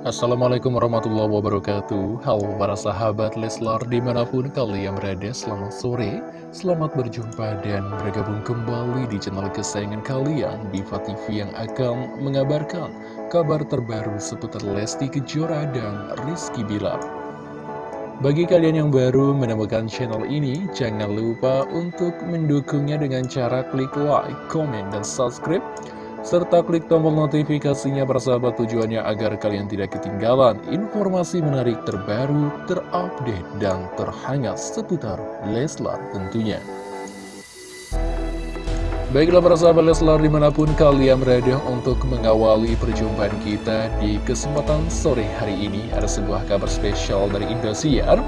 Assalamualaikum warahmatullahi wabarakatuh. Halo para sahabat Leslar di mana pun kalian berada Selamat sore, selamat berjumpa dan bergabung kembali di channel kesayangan kalian Diva TV yang akan mengabarkan kabar terbaru seputar Lesti Kejora dan Rizky Bilar. Bagi kalian yang baru menemukan channel ini Jangan lupa untuk mendukungnya dengan cara klik like, comment, dan subscribe serta klik tombol notifikasinya persahabat tujuannya agar kalian tidak ketinggalan informasi menarik terbaru, terupdate, dan terhangat seputar Leslar tentunya. Baiklah para sahabat Leslar di mana pun kalian berada untuk mengawali perjumpaan kita di kesempatan sore hari ini Ada sebuah kabar spesial dari Indosiar.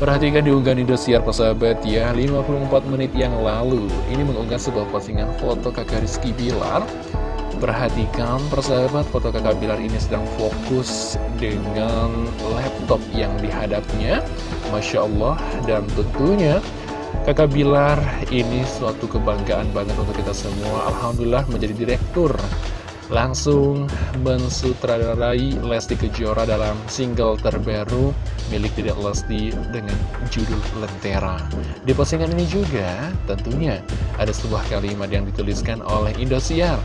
Perhatikan diunggah Indosiar persahabat ya 54 menit yang lalu. Ini mengunggah sebuah postingan foto kakak Rizky Bilar Perhatikan persahabat foto kakak Bilar ini sedang fokus dengan laptop yang dihadapnya Masya Allah dan tentunya kakak Bilar ini suatu kebanggaan banget untuk kita semua Alhamdulillah menjadi direktur langsung mensutradarai Lesti Kejora dalam single terbaru milik Dedek Lesti dengan judul Lentera. Di postingan ini juga tentunya ada sebuah kalimat yang dituliskan oleh Indosiar.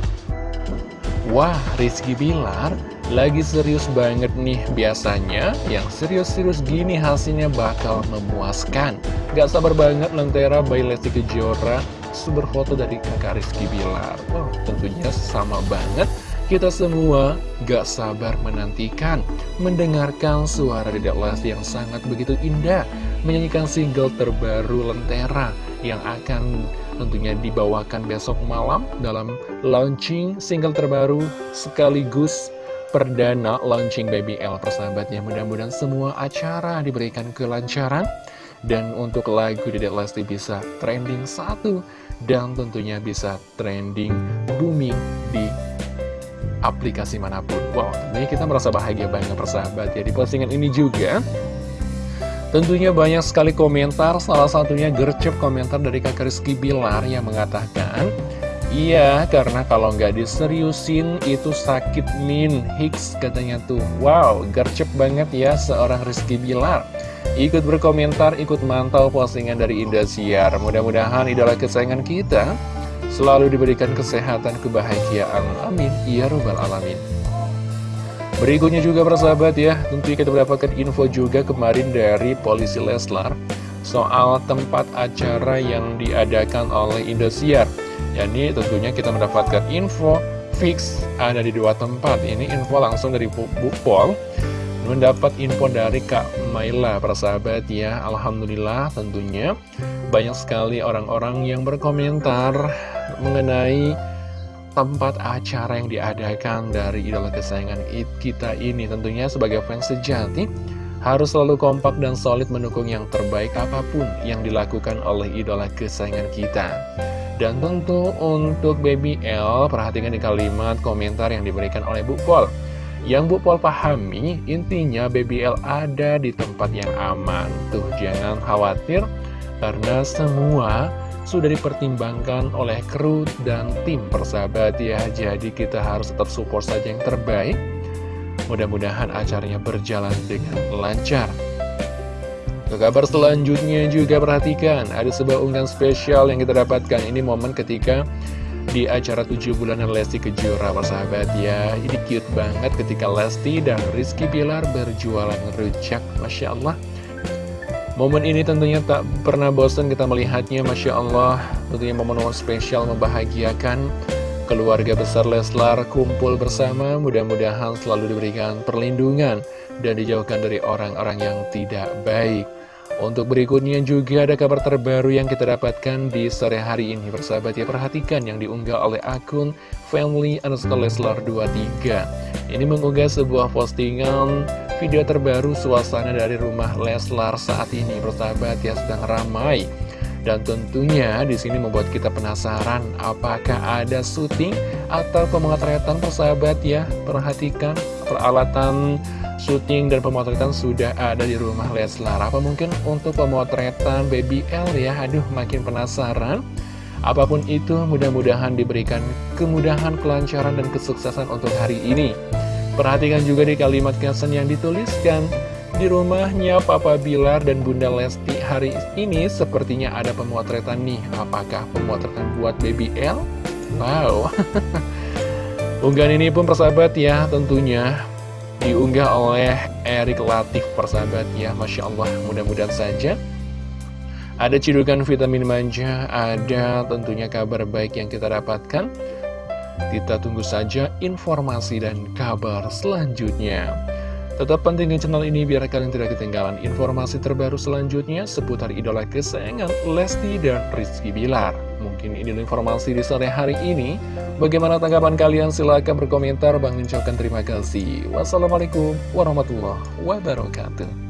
Wah, Rizky Bilar lagi serius banget nih Biasanya. Yang serius-serius gini hasilnya bakal memuaskan. Gak sabar banget Lentera by Lesti Kejora. Sumber foto dari kakak Rizky Bilar. Wow, tentunya sama banget. Kita semua gak sabar menantikan. Mendengarkan suara Dedek Lesti yang sangat begitu indah. Menyanyikan single terbaru Lentera yang akan tentunya dibawakan besok malam dalam launching single terbaru sekaligus perdana launching BBL persahabatnya. Mudah-mudahan semua acara diberikan kelancaran. Dan untuk lagu Dedek Lesti bisa trending satu dan tentunya bisa trending booming di aplikasi mana pun. Wow tentunya kita merasa bahagia banget persahabat ya di postingan ini juga Tentunya banyak sekali komentar, salah satunya gercep komentar dari kakak Rizky Bilar yang mengatakan Iya, karena kalau nggak diseriusin itu sakit min, Hicks katanya tuh. Wow, gercep banget ya seorang Rizky Bilar. Ikut berkomentar, ikut mantau postingan dari Indosiar. Mudah-mudahan idola kesayangan kita selalu diberikan kesehatan, kebahagiaan. Amin, Ya Rabbal Alamin Berikutnya juga persahabat ya, tentu kita mendapatkan info juga kemarin dari Polisi Leslar soal tempat acara yang diadakan oleh Indosiar. Yani tentunya kita mendapatkan info fix ada di dua tempat. Ini info langsung dari Bu, Bu Pol. Mendapat info dari Kak Maila persahabat ya. Alhamdulillah tentunya banyak sekali orang-orang yang berkomentar mengenai tempat acara yang diadakan dari idola kesayangan kita ini tentunya sebagai fans sejati harus selalu kompak dan solid mendukung yang terbaik apa pun yang dilakukan oleh idola kesayangan kita. Dan tentu untuk Baby L, perhatikan di kalimat komentar yang diberikan oleh Bu Pol. Yang Bu Pol pahami, intinya Baby L ada di tempat yang aman. Tuh, jangan khawatir, karena semua sudah dipertimbangkan oleh kru dan tim persahabat. Ya Jadi kita harus tetap support saja yang terbaik. Mudah-mudahan acaranya berjalan dengan lancar. Ke kabar selanjutnya juga perhatikan Ada sebuah unggahan spesial yang kita dapatkan. Ini momen ketika di acara 7 bulanan Lesti Kejora persahabat. Ya Ini cute banget ketika Lesti dan Rizky Bilar berjualan rujak Masya Allah Momen ini tentunya tak pernah bosan kita melihatnya, Masya Allah. Tentunya momen-momen spesial membahagiakan keluarga besar Leslar kumpul bersama. Mudah-mudahan selalu diberikan perlindungan dan dijauhkan dari orang-orang yang tidak baik. Untuk berikutnya juga ada kabar terbaru yang kita dapatkan di sore hari ini Persahabat ya perhatikan yang diunggah oleh akun Family underscore Leslar 23 Ini mengunggah sebuah postingan video terbaru suasana dari rumah Leslar saat ini. Persahabat ya sedang ramai. Dan tentunya di sini membuat kita penasaran apakah ada syuting atau pemotretan? Persahabat ya perhatikan. Peralatan syuting dan pemotretan sudah ada di rumah Leslar. Apa mungkin untuk pemotretan Baby L ya? Aduh makin penasaran. Apa pun itu mudah-mudahan diberikan kemudahan kelancaran dan kesuksesan untuk hari ini Perhatikan juga di kalimat caption yang dituliskan di rumahnya Papa Bilar dan Bunda Lesti hari ini sepertinya ada pemotretan nih. Apakah pemotretan buat Baby L? Wow. Unggahan ini pun persahabat ya tentunya diunggah oleh Erik Latif persahabat ya. Masya Allah mudah-mudahan saja ada cidukan vitamin manja, ada tentunya kabar baik yang kita dapatkan. Kita tunggu saja informasi dan kabar selanjutnya. Tetap pentingin channel ini biar kalian tidak ketinggalan informasi terbaru selanjutnya seputar idola kesayangan Lesti dan Rizky Bilar. Mungkin ini informasi di sore hari ini. Bagaimana tanggapan kalian? Silahkan berkomentar. Bang ucapkan terima kasih. Wassalamualaikum warahmatullahi wabarakatuh.